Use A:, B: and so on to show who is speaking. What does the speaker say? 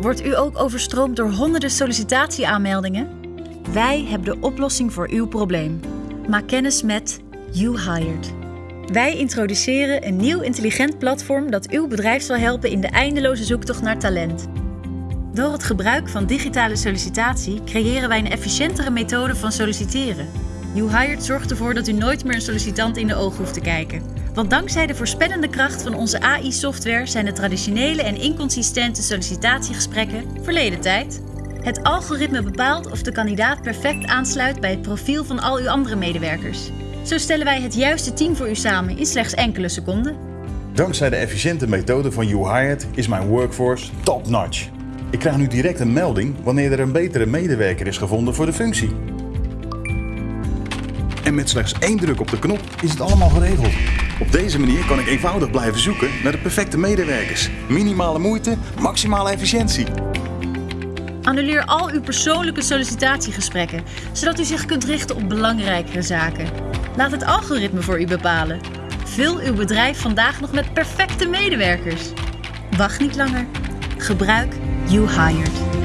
A: Wordt u ook overstroomd door honderden sollicitatieaanmeldingen? Wij hebben de oplossing voor uw probleem. Maak kennis met You Hired. Wij introduceren een nieuw intelligent platform dat uw bedrijf zal helpen in de eindeloze zoektocht naar talent. Door het gebruik van digitale sollicitatie creëren wij een efficiëntere methode van solliciteren. You Hired zorgt ervoor dat u nooit meer een sollicitant in de ogen hoeft te kijken. Want dankzij de voorspellende kracht van onze AI-software zijn de traditionele en inconsistente sollicitatiegesprekken verleden tijd. Het algoritme bepaalt of de kandidaat perfect aansluit bij het profiel van al uw andere medewerkers. Zo stellen wij het juiste team voor u samen in slechts enkele seconden.
B: Dankzij de efficiënte methode van YouHired is mijn workforce top-notch. Ik krijg nu direct een melding wanneer er een betere medewerker is gevonden voor de functie. En met slechts één druk op de knop is het allemaal geregeld. Op deze manier kan ik eenvoudig blijven zoeken naar de perfecte medewerkers. Minimale moeite, maximale efficiëntie.
A: Annuleer al uw persoonlijke sollicitatiegesprekken, zodat u zich kunt richten op belangrijkere zaken. Laat het algoritme voor u bepalen. Vul uw bedrijf vandaag nog met perfecte medewerkers. Wacht niet langer. Gebruik You Hired.